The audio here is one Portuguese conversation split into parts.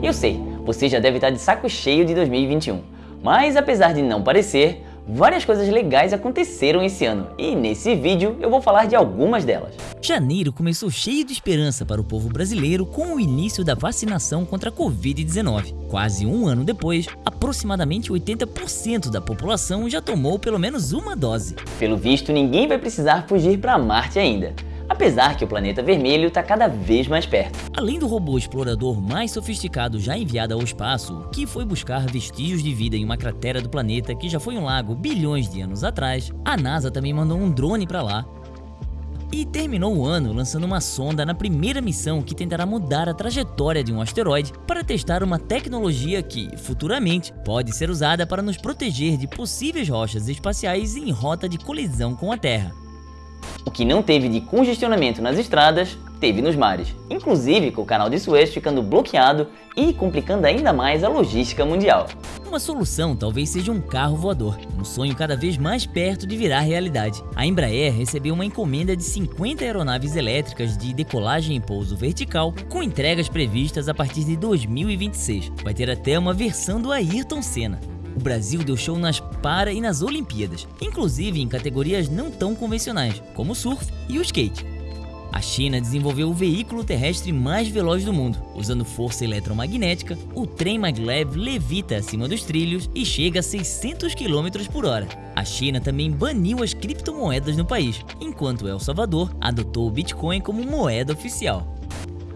Eu sei, você já deve estar de saco cheio de 2021, mas apesar de não parecer, várias coisas legais aconteceram esse ano e nesse vídeo eu vou falar de algumas delas. Janeiro começou cheio de esperança para o povo brasileiro com o início da vacinação contra a Covid-19. Quase um ano depois, aproximadamente 80% da população já tomou pelo menos uma dose. Pelo visto, ninguém vai precisar fugir para Marte ainda apesar que o planeta vermelho está cada vez mais perto. Além do robô explorador mais sofisticado já enviado ao espaço, que foi buscar vestígios de vida em uma cratera do planeta que já foi um lago bilhões de anos atrás, a NASA também mandou um drone para lá e terminou o ano lançando uma sonda na primeira missão que tentará mudar a trajetória de um asteroide para testar uma tecnologia que, futuramente, pode ser usada para nos proteger de possíveis rochas espaciais em rota de colisão com a Terra. O que não teve de congestionamento nas estradas, teve nos mares, inclusive com o canal de Suez ficando bloqueado e complicando ainda mais a logística mundial. Uma solução talvez seja um carro voador, um sonho cada vez mais perto de virar realidade. A Embraer recebeu uma encomenda de 50 aeronaves elétricas de decolagem e pouso vertical, com entregas previstas a partir de 2026. Vai ter até uma versão do Ayrton Senna. O Brasil deu show nas Para e nas Olimpíadas, inclusive em categorias não tão convencionais, como o surf e o skate. A China desenvolveu o veículo terrestre mais veloz do mundo. Usando força eletromagnética, o trem maglev levita acima dos trilhos e chega a 600 km por hora. A China também baniu as criptomoedas no país, enquanto El Salvador adotou o Bitcoin como moeda oficial.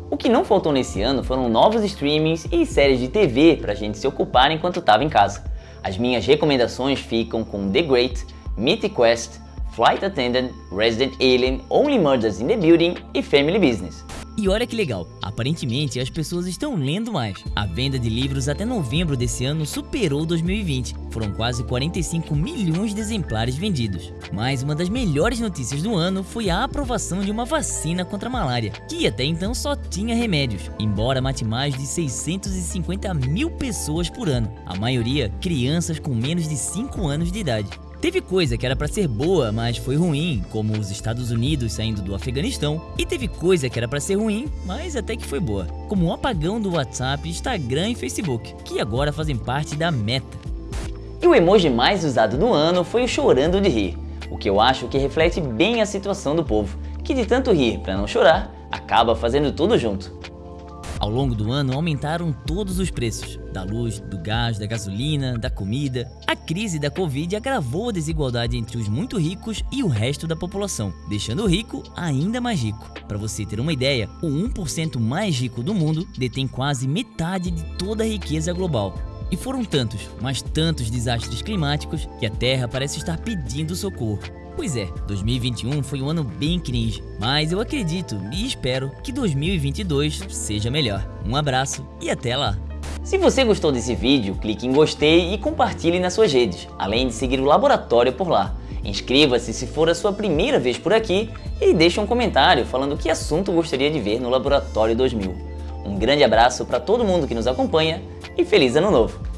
O que não faltou nesse ano foram novos streamings e séries de TV pra gente se ocupar enquanto estava em casa. As minhas recomendações ficam com The Great, Mythic Quest, Flight Attendant, Resident Alien, Only Murders in the Building e Family Business. E olha que legal, aparentemente as pessoas estão lendo mais. A venda de livros até novembro desse ano superou 2020, foram quase 45 milhões de exemplares vendidos. Mas uma das melhores notícias do ano foi a aprovação de uma vacina contra a malária, que até então só tinha remédios, embora mate mais de 650 mil pessoas por ano, a maioria crianças com menos de 5 anos de idade. Teve coisa que era para ser boa, mas foi ruim, como os Estados Unidos saindo do Afeganistão, e teve coisa que era para ser ruim, mas até que foi boa, como o apagão do WhatsApp, Instagram e Facebook, que agora fazem parte da meta. E o emoji mais usado do ano foi o chorando de rir, o que eu acho que reflete bem a situação do povo, que de tanto rir para não chorar, acaba fazendo tudo junto. Ao longo do ano aumentaram todos os preços, da luz, do gás, da gasolina, da comida. A crise da Covid agravou a desigualdade entre os muito ricos e o resto da população, deixando o rico ainda mais rico. Para você ter uma ideia, o 1% mais rico do mundo detém quase metade de toda a riqueza global. E foram tantos, mas tantos desastres climáticos que a Terra parece estar pedindo socorro. Pois é, 2021 foi um ano bem cringe, mas eu acredito e espero que 2022 seja melhor. Um abraço e até lá! Se você gostou desse vídeo, clique em gostei e compartilhe nas suas redes, além de seguir o Laboratório por lá. Inscreva-se se for a sua primeira vez por aqui e deixe um comentário falando que assunto gostaria de ver no Laboratório 2000. Um grande abraço para todo mundo que nos acompanha e feliz ano novo!